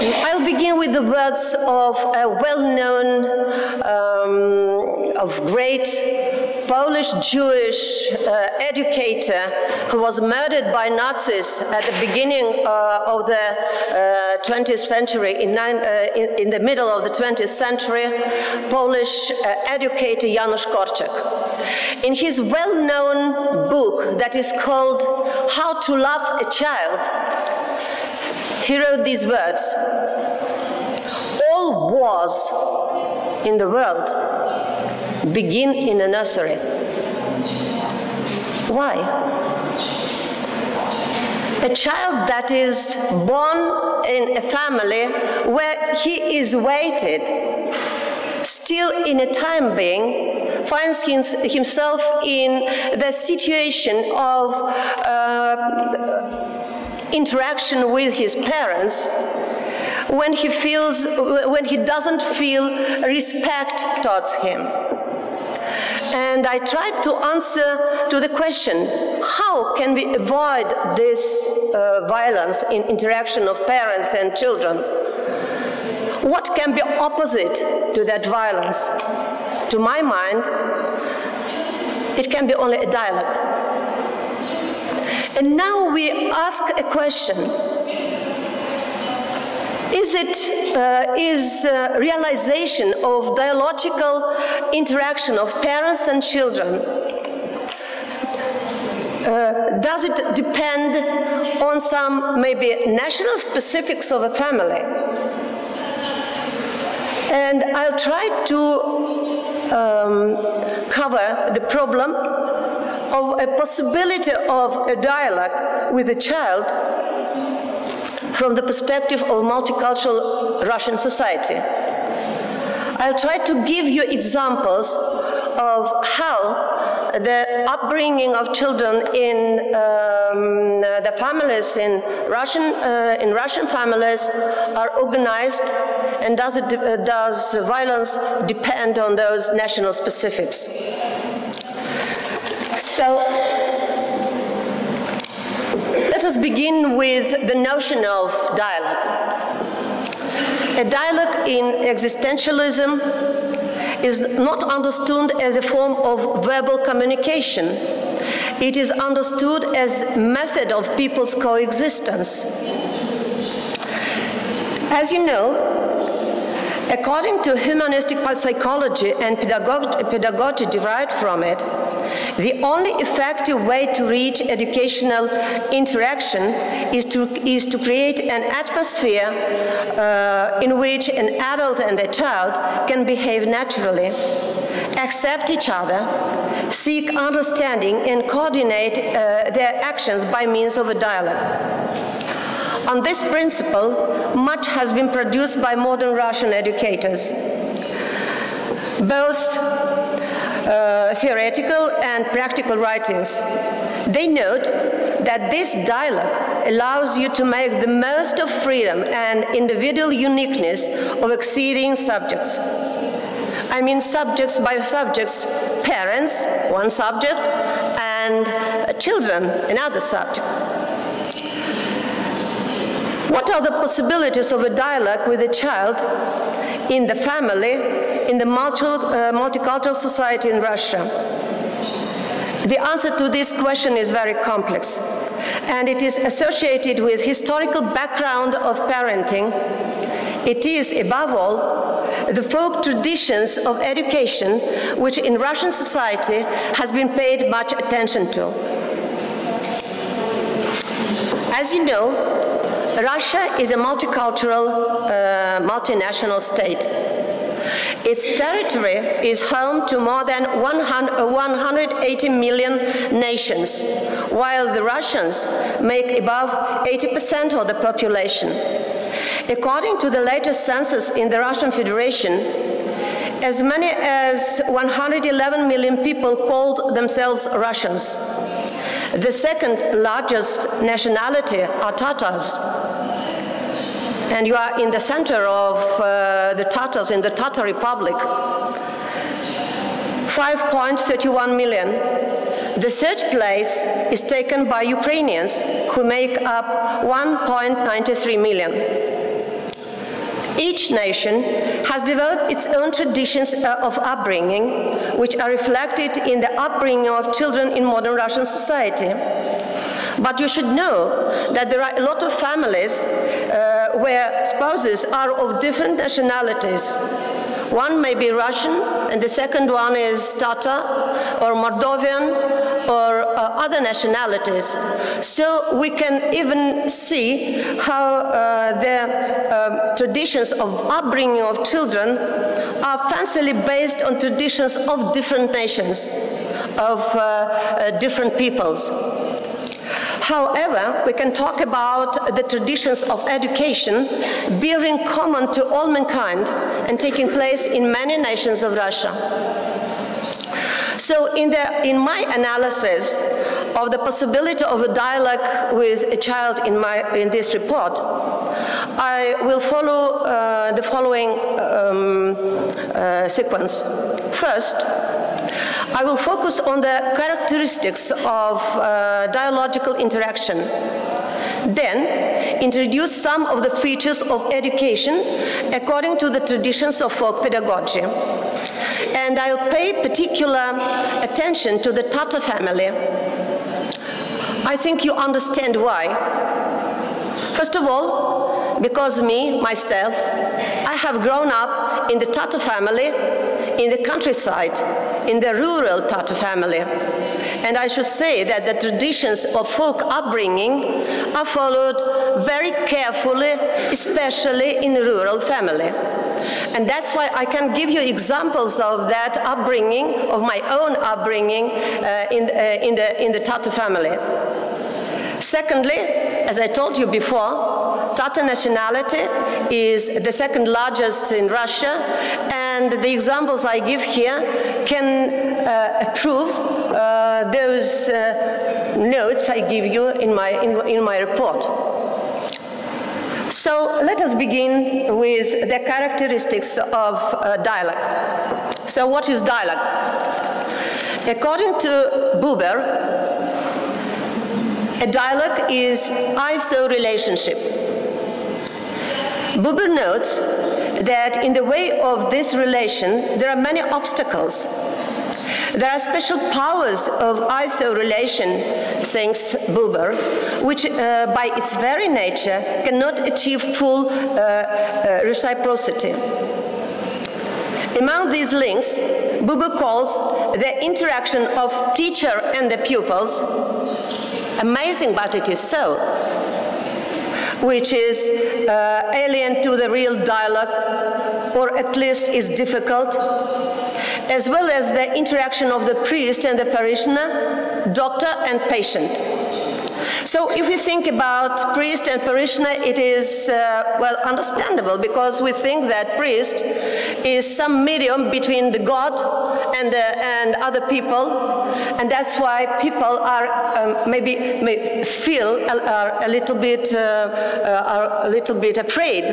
I'll begin with the words of a well-known, um, of great Polish Jewish uh, educator who was murdered by Nazis at the beginning uh, of the uh, 20th century, in, nine, uh, in, in, the middle of the 20th century, Polish uh, educator Janusz Korczak. In his well-known book that is called How to Love a Child, he wrote these words All wars in the world begin in a nursery. Why? A child that is born in a family where he is waited, still in a time being, finds himself in the situation of uh, interaction with his parents when he feels when he doesn't feel respect towards him and I tried to answer to the question, how can we avoid this uh, violence in interaction of parents and children? What can be opposite to that violence? To my mind, it can be only a dialogue. And now we ask a question is it uh, is uh, realization of dialogical interaction of parents and children? Uh, does it depend on some maybe national specifics of a family? And i'll try to um, cover the problem of a possibility of a dialogue with a child from the perspective of multicultural Russian society. I'll try to give you examples of how the upbringing of children in um, the families in Russian uh, in Russian families are organized, and does it uh, does violence depend on those national specifics? So. Let us begin with the notion of dialogue. A dialogue in existentialism is not understood as a form of verbal communication. It is understood as method of people's coexistence. As you know, according to humanistic psychology and pedagogy derived from it, the only effective way to reach educational interaction is to, is to create an atmosphere uh, in which an adult and a child can behave naturally, accept each other, seek understanding, and coordinate uh, their actions by means of a dialogue. On this principle, much has been produced by modern Russian educators. Both uh, theoretical and practical writings. They note that this dialogue allows you to make the most of freedom and individual uniqueness of exceeding subjects. I mean subjects by subjects, parents, one subject, and uh, children, another subject. What are the possibilities of a dialogue with a child in the family in the multi, uh, multicultural society in Russia? The answer to this question is very complex, and it is associated with historical background of parenting. It is, above all, the folk traditions of education, which in Russian society has been paid much attention to. As you know, Russia is a multicultural, uh, multinational state. Its territory is home to more than 100, 180 million nations, while the Russians make above 80% of the population. According to the latest census in the Russian Federation, as many as 111 million people called themselves Russians. The second largest nationality are Tatars, and you are in the center of uh, the Tatars in the Tatar Republic. 5.31 million. The third place is taken by Ukrainians, who make up 1.93 million. Each nation has developed its own traditions uh, of upbringing, which are reflected in the upbringing of children in modern Russian society. But you should know that there are a lot of families uh, where spouses are of different nationalities. One may be Russian, and the second one is Tatar or Moldovan or uh, other nationalities. So we can even see how uh, the um, traditions of upbringing of children are fancily based on traditions of different nations, of uh, uh different peoples. However, we can talk about the traditions of education bearing common to all mankind and taking place in many nations of Russia. So in, the, in my analysis of the possibility of a dialogue with a child in, my, in this report, I will follow uh, the following um, uh, sequence. First, I will focus on the characteristics of uh, dialogical interaction. Then, introduce some of the features of education according to the traditions of folk pedagogy. And I'll pay particular attention to the Tatar family. I think you understand why. First of all, because me, myself, I have grown up in the Tatar family in the countryside, in the rural Tatar family. And I should say that the traditions of folk upbringing are followed very carefully, especially in rural family. And that's why I can give you examples of that upbringing, of my own upbringing uh, in, uh, in, the, in the Tatar family. Secondly, as I told you before, Tatar nationality is the second largest in Russia, and the examples I give here can uh, prove uh, those uh, notes I give you in my, in, in my report. So let us begin with the characteristics of uh, dialogue. So what is dialogue? According to Buber, a dialogue is I-Thou relationship. Buber notes that in the way of this relation, there are many obstacles. There are special powers of I-Thou relation, thinks Buber, which uh, by its very nature cannot achieve full uh, uh, reciprocity. Among these links, Buber calls the interaction of teacher and the pupils amazing, but it is so, which is uh, alien to the real dialogue, or at least is difficult, as well as the interaction of the priest and the parishioner, doctor and patient. So if we think about priest and parishioner, it is, uh, well, understandable because we think that priest is some medium between the God and, uh, and other people, and that's why people are um, maybe may feel are a little bit, uh, uh, are a little bit afraid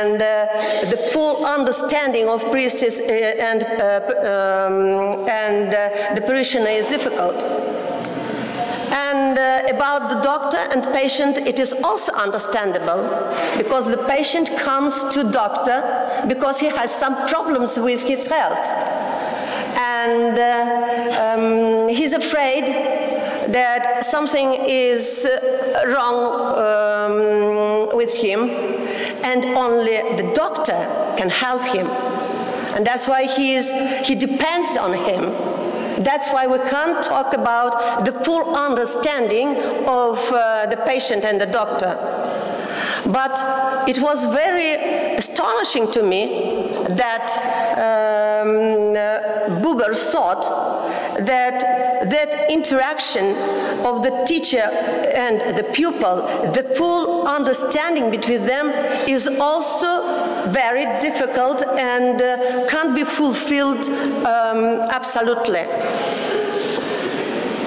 and uh, the full understanding of priest is, uh, and, um, and the parishioner is difficult. And uh, about the doctor and patient, it is also understandable because the patient comes to doctor because he has some problems with his health. And uh, um, he's afraid that something is uh, wrong um, with him and only the doctor can help him. And that's why he, is, he depends on him. That's why we can't talk about the full understanding of uh, the patient and the doctor. But it was very astonishing to me that um, uh, Buber thought that that interaction of the teacher and the pupil, the full understanding between them is also very difficult and uh, can't be fulfilled um, absolutely.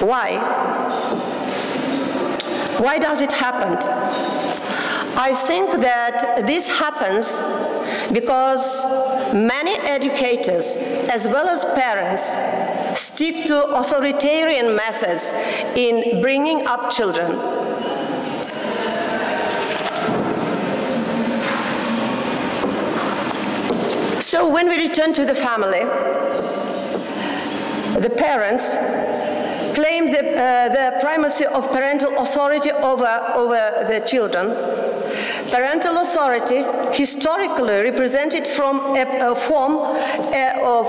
Why? Why does it happen? I think that this happens because Many educators, as well as parents, stick to authoritarian methods in bringing up children. So when we return to the family, the parents claim the, uh, the primacy of parental authority over, over the children. Parental authority, historically represented from a, a form of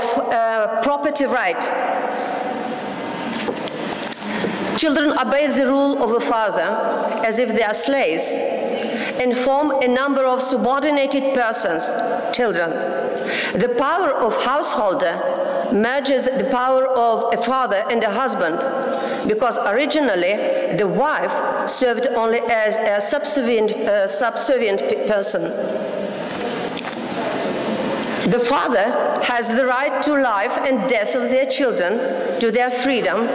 property right. Children obey the rule of a father as if they are slaves and form a number of subordinated persons, children. The power of householder merges the power of a father and a husband because originally the wife served only as a subservient, uh, subservient person. The father has the right to life and death of their children, to their freedom.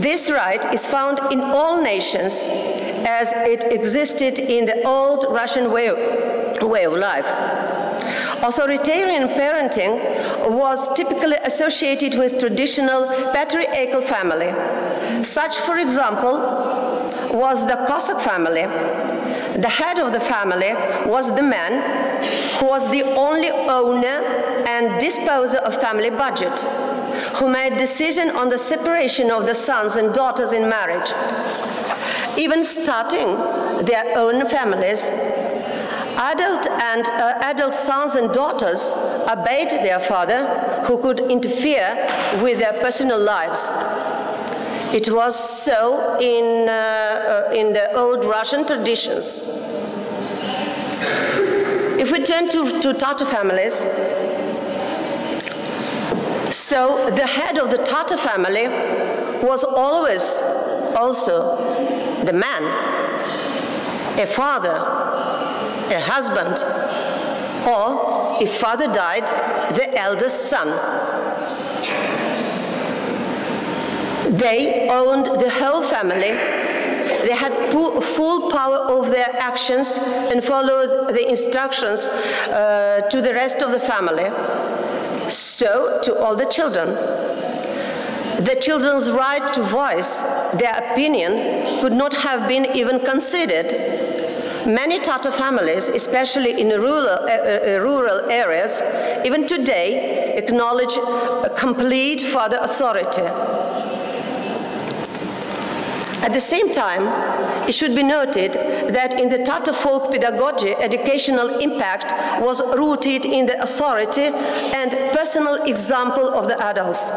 This right is found in all nations as it existed in the old Russian way, way of life. Authoritarian parenting was typically associated with traditional patriarchal family. Such, for example, was the Cossack family. The head of the family was the man who was the only owner and disposer of family budget, who made decision on the separation of the sons and daughters in marriage, even starting their own families Adult and uh, adult sons and daughters obeyed their father, who could interfere with their personal lives. It was so in, uh, uh, in the old Russian traditions. If we turn to, to Tatar families, so the head of the Tatar family was always also the man, a father, a husband, or if father died, the eldest son. They owned the whole family. They had full power over their actions and followed the instructions uh, to the rest of the family. So to all the children. The children's right to voice their opinion could not have been even considered Many Tatar families, especially in rural, uh, uh, rural areas, even today acknowledge a complete father authority. At the same time, it should be noted that in the Tatar folk pedagogy, educational impact was rooted in the authority and personal example of the adults.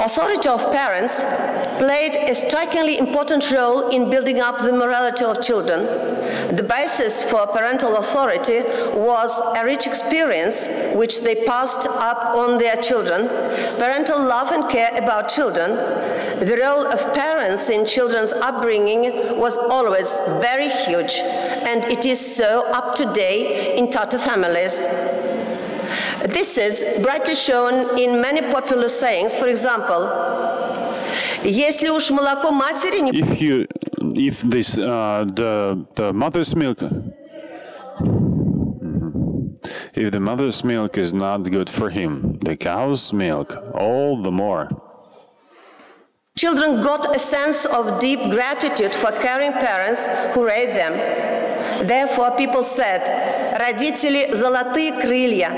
Authority of parents played a strikingly important role in building up the morality of children. The basis for parental authority was a rich experience which they passed up on their children, parental love and care about children. The role of parents in children's upbringing was always very huge, and it is so up to date in Tatar families. This is brightly shown in many popular sayings. For example, Если уж молоко матери не... If you, if this, uh, the, the mother's milk, if the mother's milk is not good for him, the cow's milk, all the more. Children got a sense of deep gratitude for caring parents who raised them. Therefore, people said, родители золотые крылья,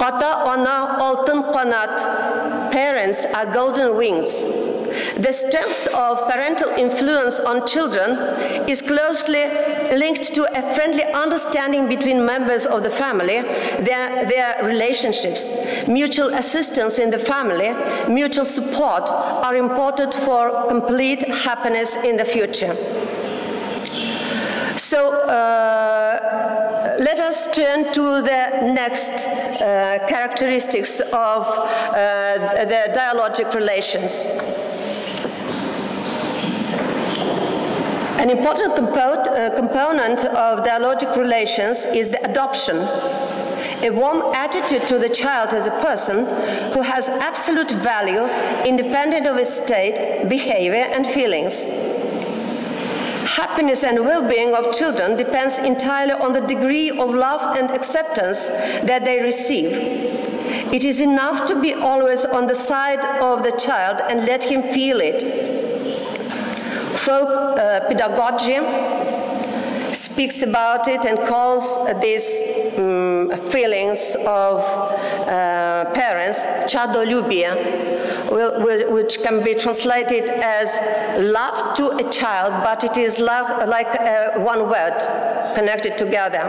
Ota ona altın parents are golden wings. The strength of parental influence on children is closely linked to a friendly understanding between members of the family, their, their relationships. Mutual assistance in the family, mutual support are important for complete happiness in the future. So, uh, let us turn to the next uh, characteristics of uh, the dialogic relations. An important compo uh, component of dialogic relations is the adoption, a warm attitude to the child as a person who has absolute value independent of his state, behavior, and feelings. Happiness and well-being of children depends entirely on the degree of love and acceptance that they receive. It is enough to be always on the side of the child and let him feel it. Folk uh, pedagogy speaks about it and calls these um, feelings of uh, parents chadolubia, which can be translated as love to a child, but it is love like uh, one word connected together.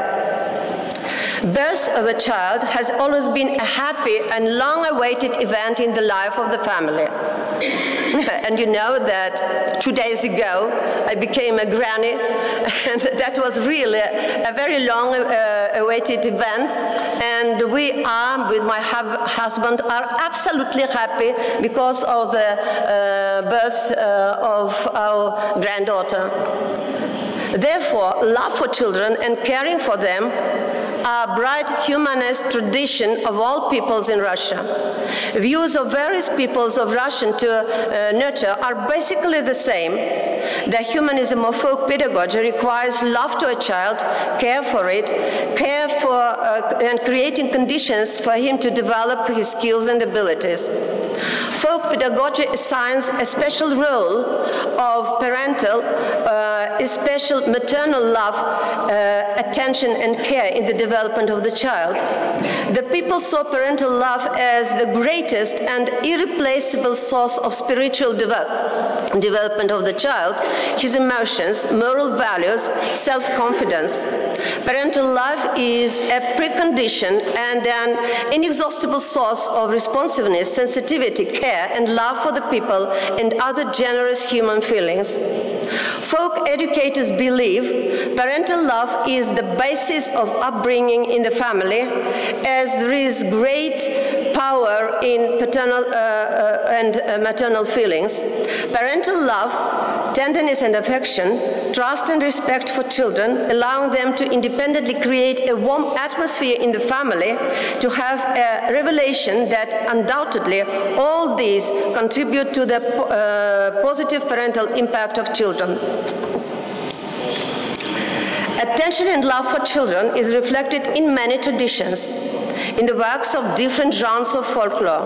Birth of a child has always been a happy and long-awaited event in the life of the family. and you know that two days ago I became a granny, and that was really a very long-awaited uh, event. And we are, with my husband, are absolutely happy because of the uh, birth uh, of our granddaughter. Therefore, love for children and caring for them a bright humanist tradition of all peoples in Russia. Views of various peoples of Russian to uh, nurture are basically the same. The humanism of folk pedagogy requires love to a child, care for it, care for uh, and creating conditions for him to develop his skills and abilities. Folk pedagogy assigns a special role of parental, uh, special maternal love, uh, attention and care in the development of the child. The people saw parental love as the greatest and irreplaceable source of spiritual develop development of the child, his emotions, moral values, self-confidence. Parental love is a precondition and an inexhaustible source of responsiveness, sensitivity, care, and love for the people and other generous human feelings. Folk educators believe parental love is the basis of upbringing in the family, as there is great power in paternal uh, uh, and uh, maternal feelings. Parental love, tenderness and affection, trust and respect for children, allowing them to independently create a warm atmosphere in the family, to have a revelation that undoubtedly all these contribute to the uh, positive parental impact of children. Attention and love for children is reflected in many traditions, in the works of different genres of folklore.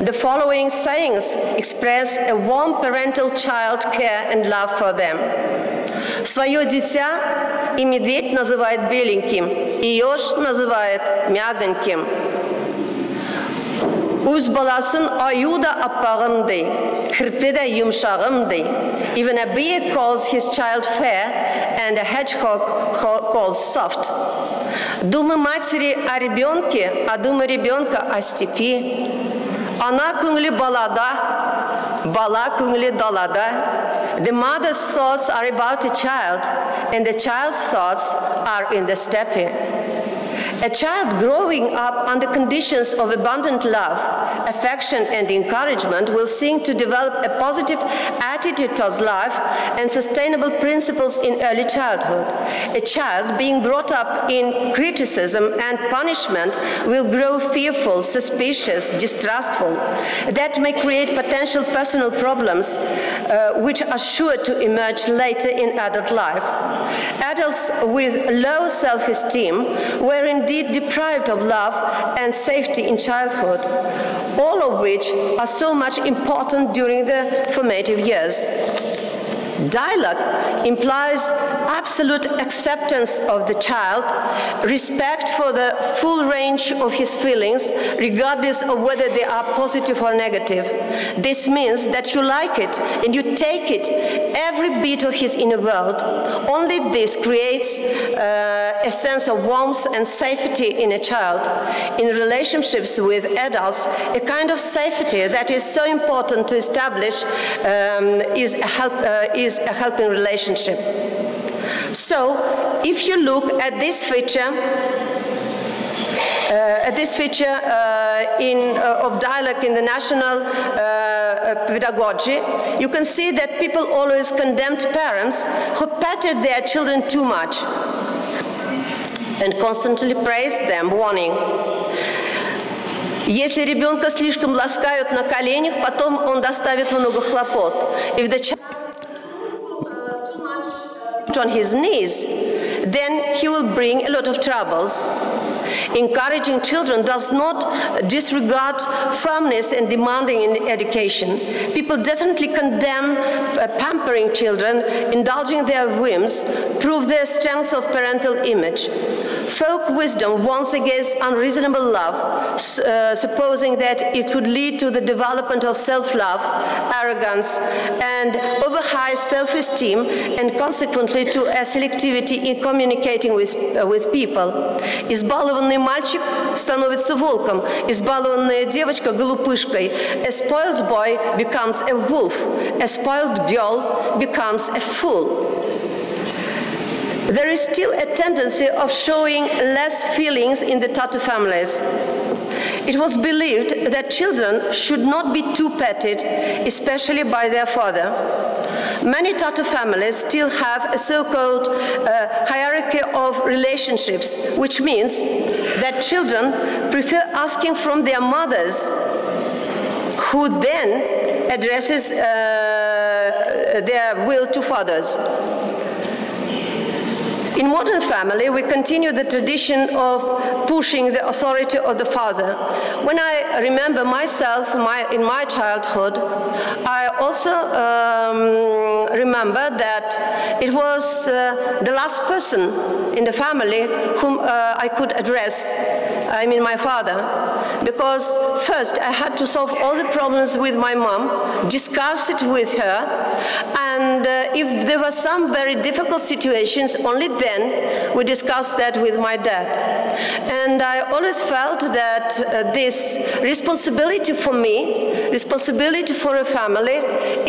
The following sayings express a warm parental child care and love for them. Свое дитя и медведь называет беленьким, и еж называет мягоньким. Үз баласын аю да аппағым дей, кірпі де юмшағым дей. Even a bee calls his child fair, and a hedgehog calls soft. Думы матери о ребенке, а думы ребенка о степи. Ана күңле балада, бала күңле далада. The mother's thoughts are about a child, and the child's thoughts are in the steppe. A child growing up under conditions of abundant love, affection, and encouragement will seek to develop a positive attitude towards life and sustainable principles in early childhood. A child being brought up in criticism and punishment will grow fearful, suspicious, distrustful. That may create potential personal problems uh, which are sure to emerge later in adult life. Adults with low self-esteem were indeed deprived of love and safety in childhood, all of which are so much important during the formative years. Dialogue implies absolute acceptance of the child, respect for the full range of his feelings, regardless of whether they are positive or negative. This means that you like it and you take it, every bit of his inner world. Only this creates uh, a sense of warmth and safety in a child. In relationships with adults, a kind of safety that is so important to establish um, is, a help, uh, is a helping relationship. So, if you look at this feature, uh, at this feature uh, in, uh, of dialogue in the national uh, pedagogy, you can see that people always condemned parents who patted their children too much and constantly praised them, warning, если ребенка слишком ласкают на коленях, потом он доставит много хлопот. If the child put on his knees, then he will bring a lot of troubles. Encouraging children does not disregard firmness and demanding in education. People definitely condemn uh, pampering children, indulging their whims, prove their strength of parental image. Folk wisdom warns against unreasonable love, uh, supposing that it could lead to the development of self-love, arrogance, and over-high self-esteem, and consequently to a selectivity in communicating with, uh, with people. Избалованный мальчик становится волком, избалованная девочка. A spoiled boy becomes a wolf, a spoiled girl becomes a fool. There is still a tendency of showing less feelings in the Tatar families. It was believed that children should not be too petted, especially by their father. Many Tatar families still have a so-called uh, hierarchy of relationships, which means that children prefer asking from their mothers, who then addresses uh, their will to fathers. In modern family, we continue the tradition of pushing the authority of the father. When I remember myself my, in my childhood, I also um, remember that it was uh, the last person in the family whom uh, I could address, I mean my father, because first I had to solve all the problems with my mom, discuss it with her, and uh, if there were some very difficult situations, only then we discussed that with my dad. And I always felt that uh, this responsibility for me, responsibility for a family,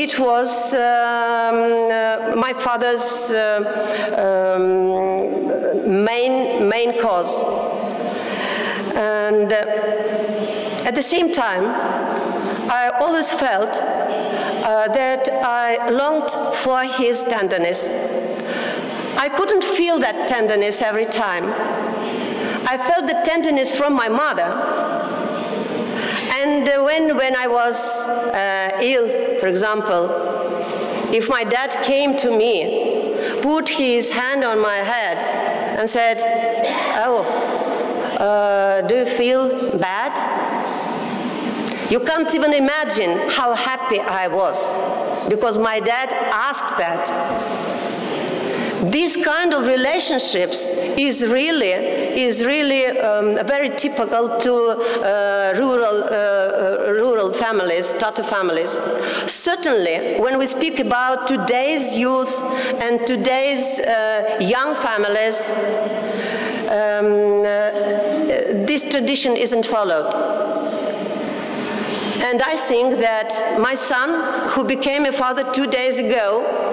it was um, uh, my father's uh, um, main, main cause. And uh, at the same time, I always felt uh, that I longed for his tenderness. I couldn't feel that tenderness every time. I felt the tenderness from my mother. And uh, when, when I was uh, ill, for example, if my dad came to me, put his hand on my head and said, oh, uh, do you feel bad? You can't even imagine how happy I was because my dad asked that. These kind of relationships is really is really um, very typical to uh, rural uh, uh, rural families, Tatar families. Certainly, when we speak about today's youth and today's uh, young families, um, uh, this tradition isn't followed. And I think that my son, who became a father two days ago,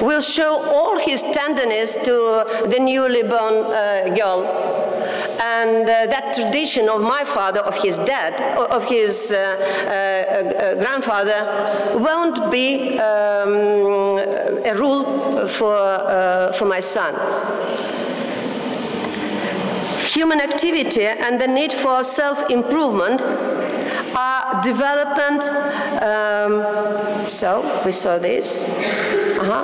will show all his tenderness to the newly born uh, girl. And uh, that tradition of my father, of his dad, of his uh, uh, uh grandfather, won't be um, a rule for, uh, for my son human activity and the need for self-improvement are development, um, so we saw this, uh-huh.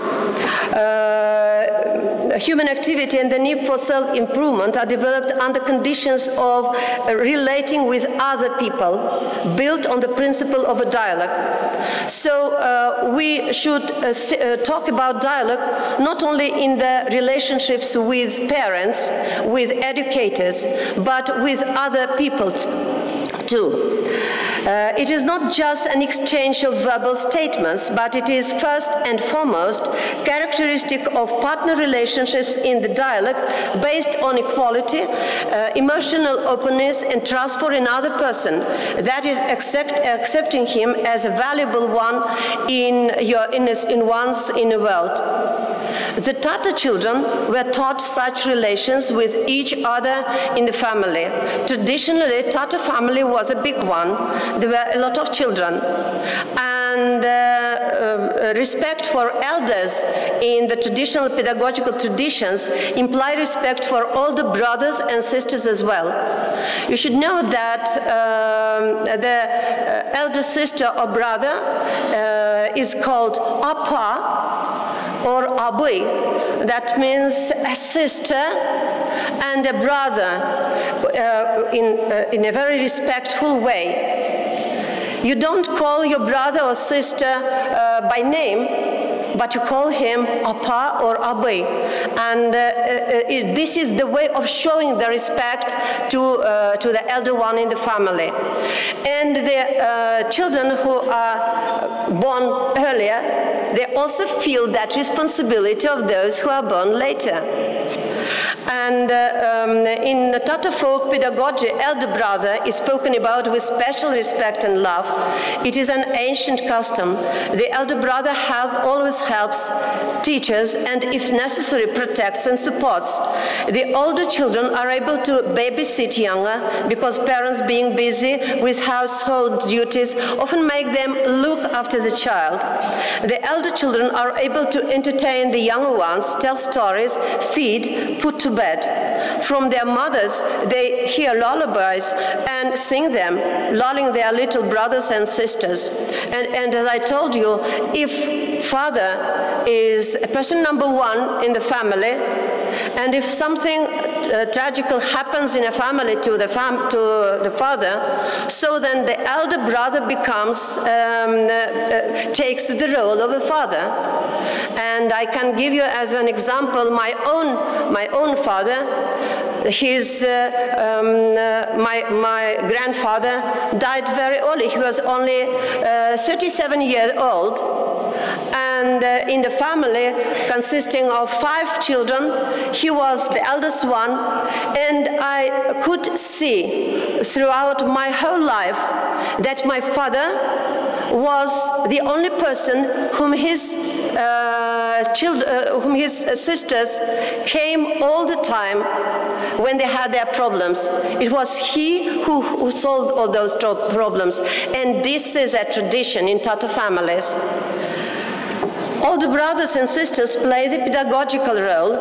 uh, human activity and the need for self-improvement are developed under conditions of uh, relating with other people, built on the principle of a dialogue. So uh, we should uh, uh, talk about dialogue not only in the relationships with parents, with educators, but with other people too. Uh, it is not just an exchange of verbal statements, but it is first and foremost characteristic of partner relationships in the dialogue based on equality, uh, emotional openness and trust for another person, that is accept, accepting him as a valuable one in, your, in, in one's inner world. The Tatar children were taught such relations with each other in the family. Traditionally, Tatar family was a big one. There were a lot of children. And uh, uh, respect for elders in the traditional pedagogical traditions imply respect for older brothers and sisters as well. You should know that um, the uh, elder sister or brother uh, is called apa or abui, that means a sister and a brother uh, in, uh, in a very respectful way. You don't call your brother or sister uh, by name, but you call him Apa or Abe. And uh, uh, it, this is the way of showing the respect to, uh, to the elder one in the family. And the uh, children who are born earlier, they also feel that responsibility of those who are born later. And uh, um, in Tatar folk pedagogy, elder brother is spoken about with special respect and love. It is an ancient custom. The elder brother help, always helps, teaches, and if necessary, protects and supports. The older children are able to babysit younger because parents being busy with household duties often make them look after the child. The elder children are able to entertain the younger ones, tell stories, feed, put to bed. From their mothers, they hear lullabies and sing them, lulling their little brothers and sisters. And, and as I told you, if father is a person number one in the family, and if something uh, tragical happens in a family to the, fam to the father, so then the elder brother becomes, um, uh, uh, takes the role of a father. And I can give you as an example my own, my own father. His, uh, um, uh, my, my grandfather died very early. He was only uh, 37 years old and uh, in the family consisting of five children, he was the eldest one, and I could see throughout my whole life that my father was the only person whom his uh, children, uh, whom his sisters came all the time when they had their problems. It was he who, who solved all those problems, and this is a tradition in Tatar families. Older brothers and sisters play the pedagogical role.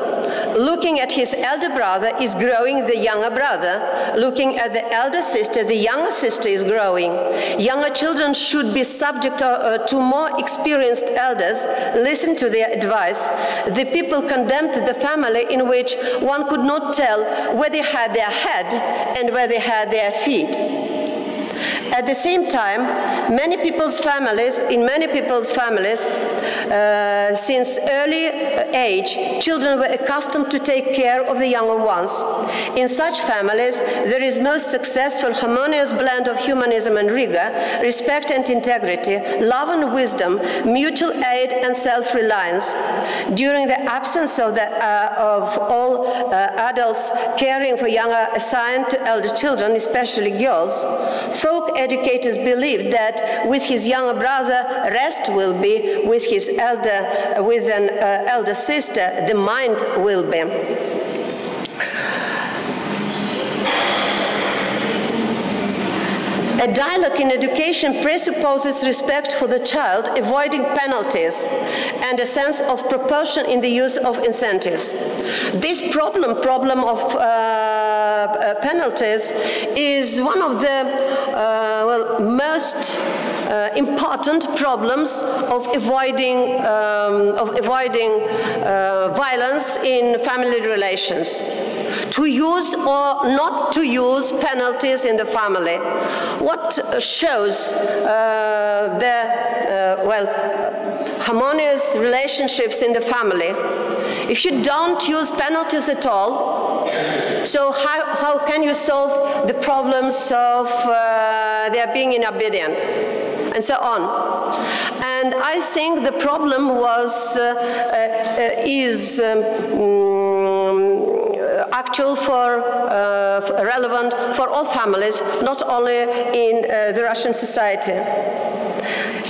Looking at his elder brother is growing the younger brother. Looking at the elder sister, the younger sister is growing. Younger children should be subject to, uh, to more experienced elders, listen to their advice. The people condemned the family in which one could not tell where they had their head and where they had their feet. At the same time, many people's families, in many people's families, uh, since early age, children were accustomed to take care of the younger ones. In such families, there is most successful harmonious blend of humanism and rigor, respect and integrity, love and wisdom, mutual aid and self-reliance. During the absence of, the, uh, of all uh, adults caring for younger assigned to elder children, especially girls, folk educators believed that with his younger brother, rest will be, with his elder, with an uh, elder sister, the mind will be. A dialogue in education presupposes respect for the child, avoiding penalties, and a sense of proportion in the use of incentives. This problem, problem of uh, uh, penalties, is one of the uh, well, most uh, important problems of avoiding, um, of avoiding uh, violence in family relations to use or not to use penalties in the family. What shows uh, the, well, harmonious relationships in the family? If you don't use penalties at all, so how, how can you solve the problems of uh, their being inobedient? And so on. And I think the problem was, uh, uh, is um, actual for uh, relevant for all families, not only in uh, the Russian society.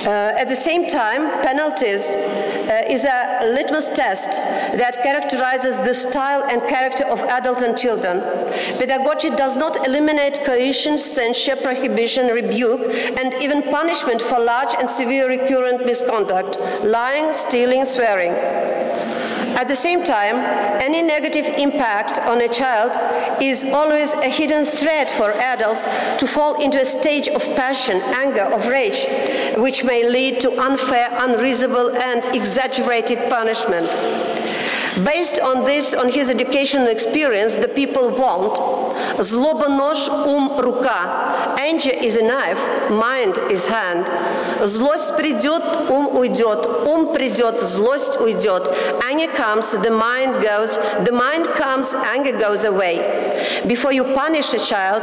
Uh, at the same time, penalties uh, is a litmus test that characterizes the style and character of adults and children. Pedagogy does not eliminate coercion, censure, prohibition, rebuke, and even punishment for large and severe recurrent misconduct, lying, stealing, swearing. At the same time, any negative impact on a child is always a hidden threat for adults to fall into a stage of passion, anger, of rage, which may lead to unfair, unreasonable and exaggerated punishment. Based on this, on his educational experience, the people want Zloba nož um ruka, Anger is a knife, mind is hand. Злость придет, ум уйдет. Ум придет, злость уйдет. Anger comes, the mind goes. The mind comes, anger goes away. Before you punish a child,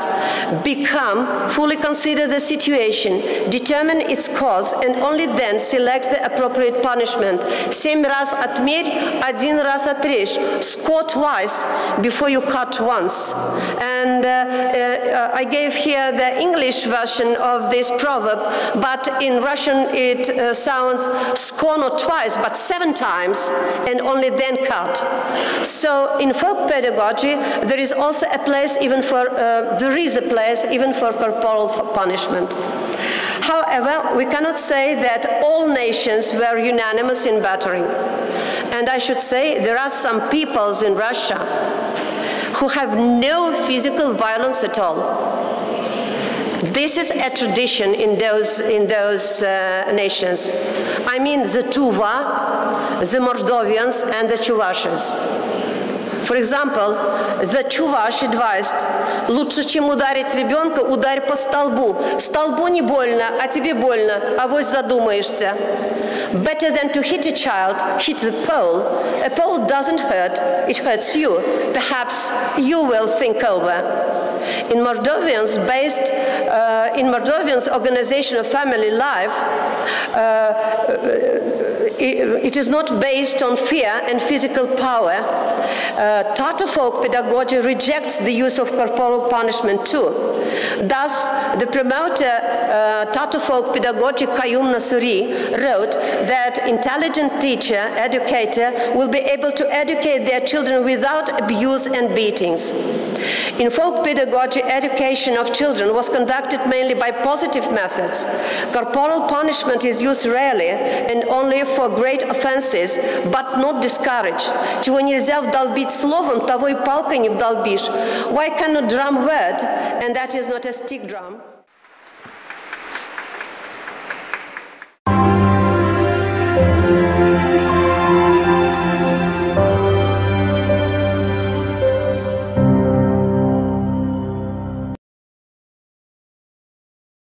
become, fully consider the situation, determine its cause, and only then select the appropriate punishment. Семь раз отмерь, один раз отрежь. Score twice before you cut once. And uh, uh, I gave here the English version of this proverb, but in Russian it uh, sounds score not twice, but seven times, and only then cut. So in folk pedagogy, there is also a place even for, uh, there is a place even for corporal punishment. However, we cannot say that all nations were unanimous in battering. And I should say there are some peoples in Russia who have no physical violence at all. This is a tradition in those, in those uh, nations. I mean the Tuva, the Moldovians, and the Chuvashes. For example, the Chuvash advised, лучше, чем ударить ребенка, ударь по столбу. Столбу не больно, а тебе больно, а авось задумаешься. Better than to hit a child, hit the pole. A pole doesn't hurt, it hurts you. Perhaps you will think over. In Moldovians based, uh, in Moldovians organization of family life, uh, it is not based on fear and physical power. Uh, Tatar folk pedagogy rejects the use of corporal punishment too. Thus, the promoter, uh, Tatar folk pedagogy Kayum Nasuri, wrote that intelligent teacher, educator, will be able to educate their children without abuse and beatings. In folk pedagogy, education of children was conducted mainly by positive methods. Corporal punishment is used rarely and only for great offenses, but not discouraged. Чего нельзя вдолбить словом, того и палкой не вдолбишь. Why cannot drum word, and that is not a stick drum?